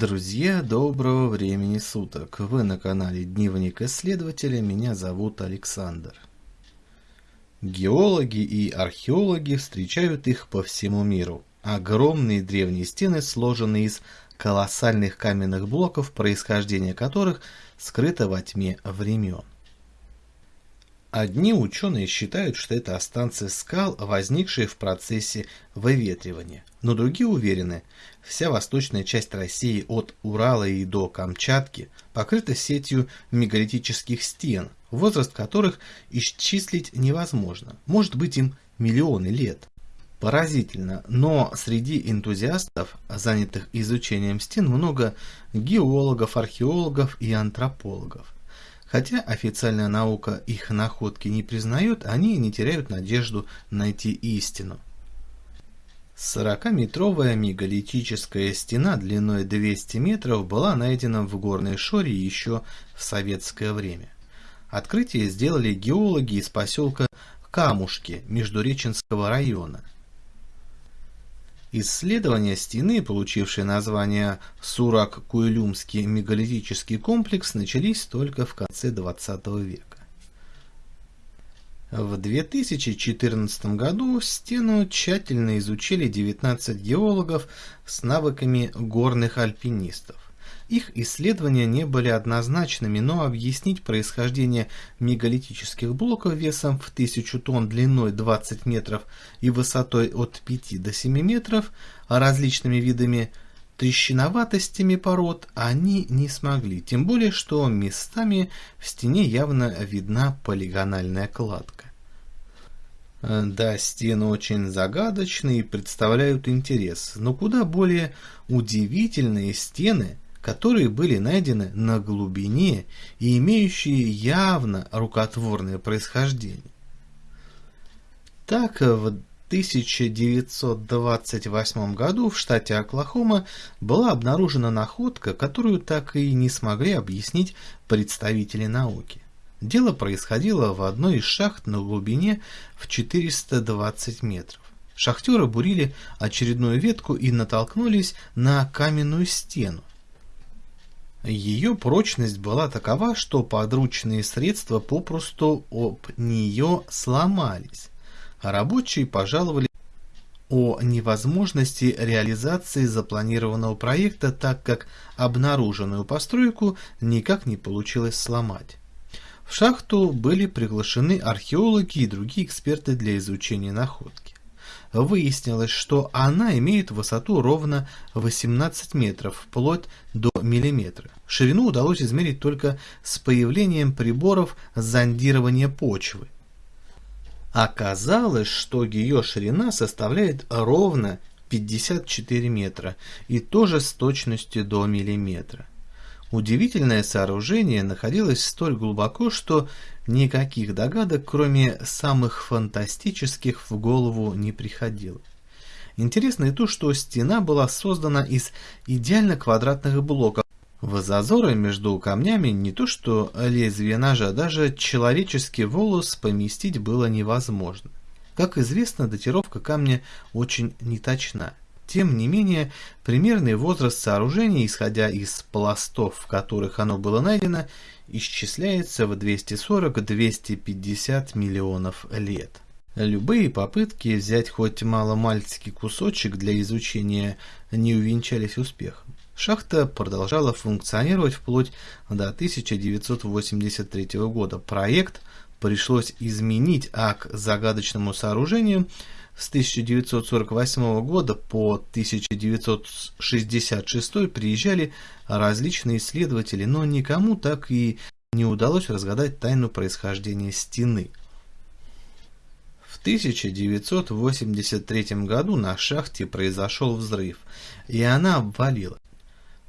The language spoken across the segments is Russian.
Друзья, доброго времени суток! Вы на канале Дневник Исследователя, меня зовут Александр. Геологи и археологи встречают их по всему миру. Огромные древние стены, сложенные из колоссальных каменных блоков, происхождение которых скрыто во тьме времен. Одни ученые считают, что это останцы скал, возникшие в процессе выветривания, но другие уверены, вся восточная часть России от Урала и до Камчатки покрыта сетью мегалитических стен, возраст которых исчислить невозможно, может быть им миллионы лет. Поразительно, но среди энтузиастов, занятых изучением стен, много геологов, археологов и антропологов – Хотя официальная наука их находки не признает, они не теряют надежду найти истину. 40-метровая мегалитическая стена длиной 200 метров была найдена в Горной Шоре еще в советское время. Открытие сделали геологи из поселка Камушки Междуреченского района – Исследования стены, получившие название Сурак-Куйлюмский мегалитический комплекс, начались только в конце XX века. В 2014 году стену тщательно изучили 19 геологов с навыками горных альпинистов. Их исследования не были однозначными, но объяснить происхождение мегалитических блоков весом в 1000 тонн длиной 20 метров и высотой от 5 до 7 метров, а различными видами трещиноватостями пород они не смогли, тем более что местами в стене явно видна полигональная кладка. Да, стены очень загадочные и представляют интерес, но куда более удивительные стены – которые были найдены на глубине и имеющие явно рукотворное происхождение. Так, в 1928 году в штате Оклахома была обнаружена находка, которую так и не смогли объяснить представители науки. Дело происходило в одной из шахт на глубине в 420 метров. Шахтеры бурили очередную ветку и натолкнулись на каменную стену. Ее прочность была такова, что подручные средства попросту об нее сломались, рабочие пожаловали о невозможности реализации запланированного проекта, так как обнаруженную постройку никак не получилось сломать. В шахту были приглашены археологи и другие эксперты для изучения находки выяснилось, что она имеет высоту ровно 18 метров, вплоть до миллиметра. Ширину удалось измерить только с появлением приборов зондирования почвы. Оказалось, что ее ширина составляет ровно 54 метра и тоже с точностью до миллиметра. Удивительное сооружение находилось столь глубоко, что никаких догадок, кроме самых фантастических, в голову не приходило. Интересно и то, что стена была создана из идеально квадратных блоков. В зазоры между камнями не то что лезвие ножа, даже человеческий волос поместить было невозможно. Как известно, датировка камня очень неточна. Тем не менее, примерный возраст сооружения, исходя из пластов, в которых оно было найдено, исчисляется в 240-250 миллионов лет. Любые попытки взять хоть маломальский кусочек для изучения не увенчались успехом. Шахта продолжала функционировать вплоть до 1983 года. Проект пришлось изменить, а к загадочному сооружению – с 1948 года по 1966 приезжали различные исследователи, но никому так и не удалось разгадать тайну происхождения стены. В 1983 году на шахте произошел взрыв, и она обвалилась.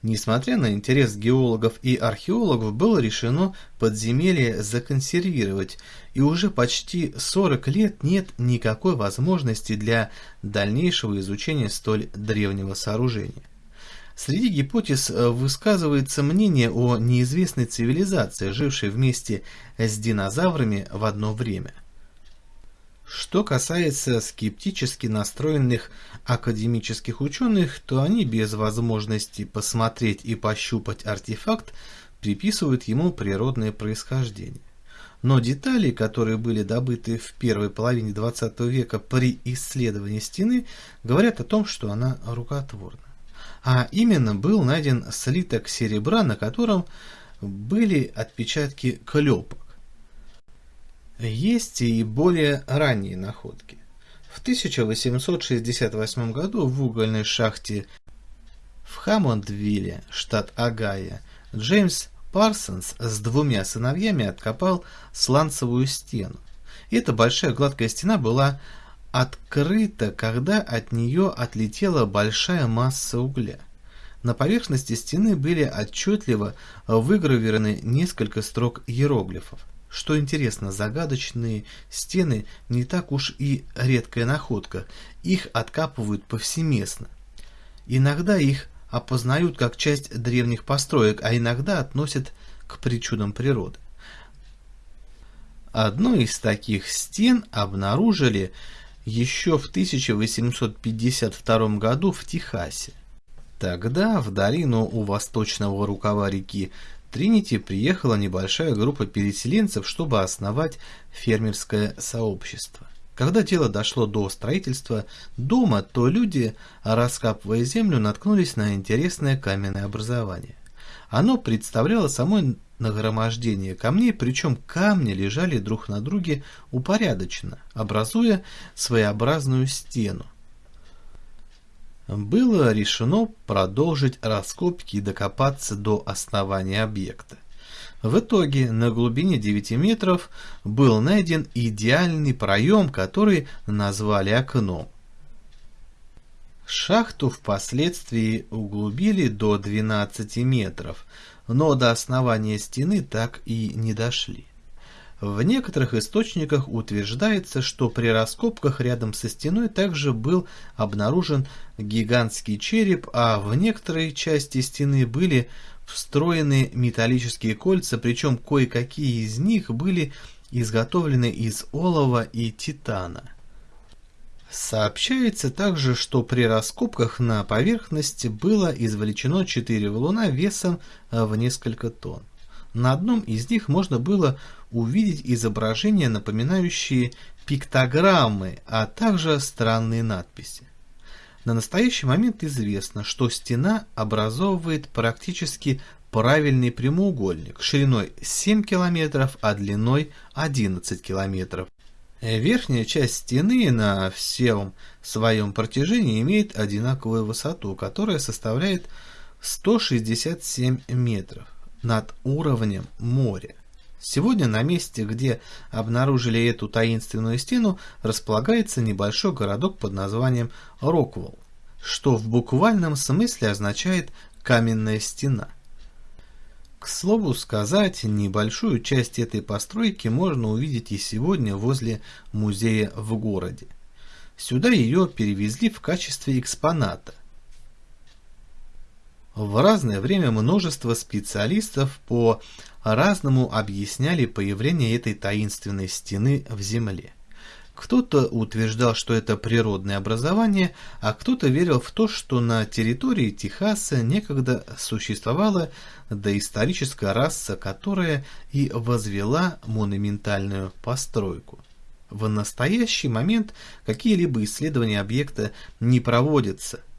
Несмотря на интерес геологов и археологов, было решено подземелье законсервировать, и уже почти 40 лет нет никакой возможности для дальнейшего изучения столь древнего сооружения. Среди гипотез э, высказывается мнение о неизвестной цивилизации, жившей вместе с динозаврами в одно время. Что касается скептически настроенных академических ученых, то они без возможности посмотреть и пощупать артефакт приписывают ему природное происхождение. Но детали, которые были добыты в первой половине XX века при исследовании стены, говорят о том, что она рукотворна. А именно был найден слиток серебра, на котором были отпечатки клепок. Есть и более ранние находки. В 1868 году в угольной шахте в Хаммондвилле, штат Огайо, Джеймс Парсонс с двумя сыновьями откопал сланцевую стену. Эта большая гладкая стена была открыта, когда от нее отлетела большая масса угля. На поверхности стены были отчетливо выгравированы несколько строк иероглифов. Что интересно, загадочные стены не так уж и редкая находка, их откапывают повсеместно. Иногда их опознают как часть древних построек, а иногда относят к причудам природы. Одну из таких стен обнаружили еще в 1852 году в Техасе. Тогда в долину у восточного рукава реки Тринити приехала небольшая группа переселенцев, чтобы основать фермерское сообщество. Когда дело дошло до строительства дома, то люди, раскапывая землю, наткнулись на интересное каменное образование. Оно представляло собой нагромождение камней, причем камни лежали друг на друге упорядоченно, образуя своеобразную стену было решено продолжить раскопки и докопаться до основания объекта. В итоге на глубине 9 метров был найден идеальный проем, который назвали окном. Шахту впоследствии углубили до 12 метров, но до основания стены так и не дошли. В некоторых источниках утверждается, что при раскопках рядом со стеной также был обнаружен гигантский череп, а в некоторой части стены были встроены металлические кольца, причем кое-какие из них были изготовлены из олова и титана. Сообщается также, что при раскопках на поверхности было извлечено четыре валуна весом в несколько тонн. На одном из них можно было увидеть изображения, напоминающие пиктограммы, а также странные надписи. На настоящий момент известно, что стена образовывает практически правильный прямоугольник шириной 7 км, а длиной 11 км. Верхняя часть стены на всем своем протяжении имеет одинаковую высоту, которая составляет 167 метров над уровнем моря. Сегодня на месте, где обнаружили эту таинственную стену, располагается небольшой городок под названием Роквелл, что в буквальном смысле означает «каменная стена». К слову сказать, небольшую часть этой постройки можно увидеть и сегодня возле музея в городе. Сюда ее перевезли в качестве экспоната. В разное время множество специалистов по разному объясняли появление этой таинственной стены в земле. Кто-то утверждал, что это природное образование, а кто-то верил в то, что на территории Техаса некогда существовала доисторическая раса, которая и возвела монументальную постройку. В настоящий момент какие-либо исследования объекта не проводятся –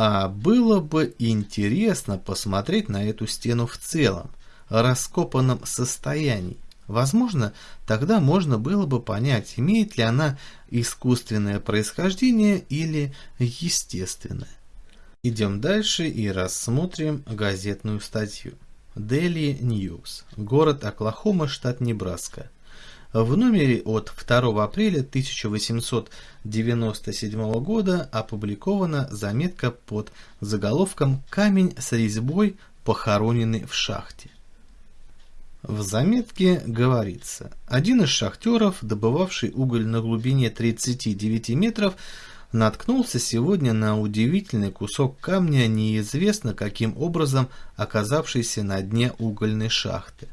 а было бы интересно посмотреть на эту стену в целом, раскопанном состоянии. Возможно, тогда можно было бы понять, имеет ли она искусственное происхождение или естественное. Идем дальше и рассмотрим газетную статью. Daily News. Город Оклахома, штат Небраска. В номере от 2 апреля 1897 года опубликована заметка под заголовком «Камень с резьбой, похороненный в шахте». В заметке говорится, один из шахтеров, добывавший уголь на глубине 39 метров, наткнулся сегодня на удивительный кусок камня, неизвестно каким образом оказавшийся на дне угольной шахты.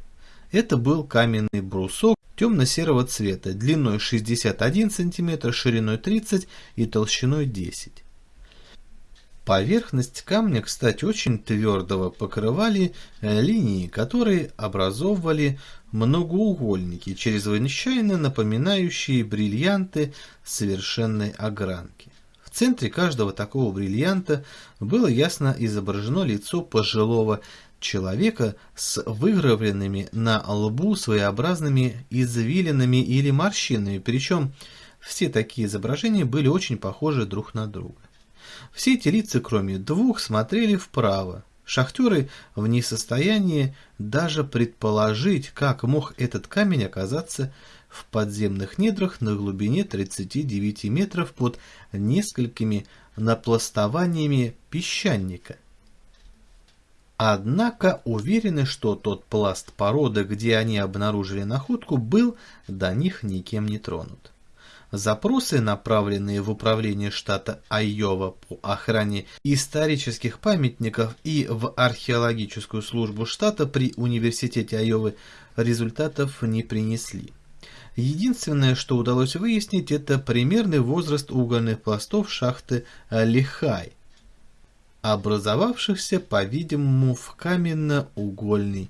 Это был каменный брусок темно-серого цвета, длиной 61 см, шириной 30 и толщиной 10 Поверхность камня, кстати, очень твердого, покрывали э, линии, которые образовывали многоугольники, чрезвычайно напоминающие бриллианты совершенной огранки. В центре каждого такого бриллианта было ясно изображено лицо пожилого человека с выгравленными на лбу своеобразными извилинами или морщинами, причем все такие изображения были очень похожи друг на друга. Все эти лица, кроме двух, смотрели вправо. Шахтеры в несостоянии даже предположить, как мог этот камень оказаться в подземных недрах на глубине 39 метров под несколькими напластованиями песчаника. Однако уверены, что тот пласт породы, где они обнаружили находку, был до них никем не тронут. Запросы, направленные в управление штата Айова по охране исторических памятников и в археологическую службу штата при университете Айовы, результатов не принесли. Единственное, что удалось выяснить, это примерный возраст угольных пластов шахты Лихай, образовавшихся, по-видимому, в каменно-угольный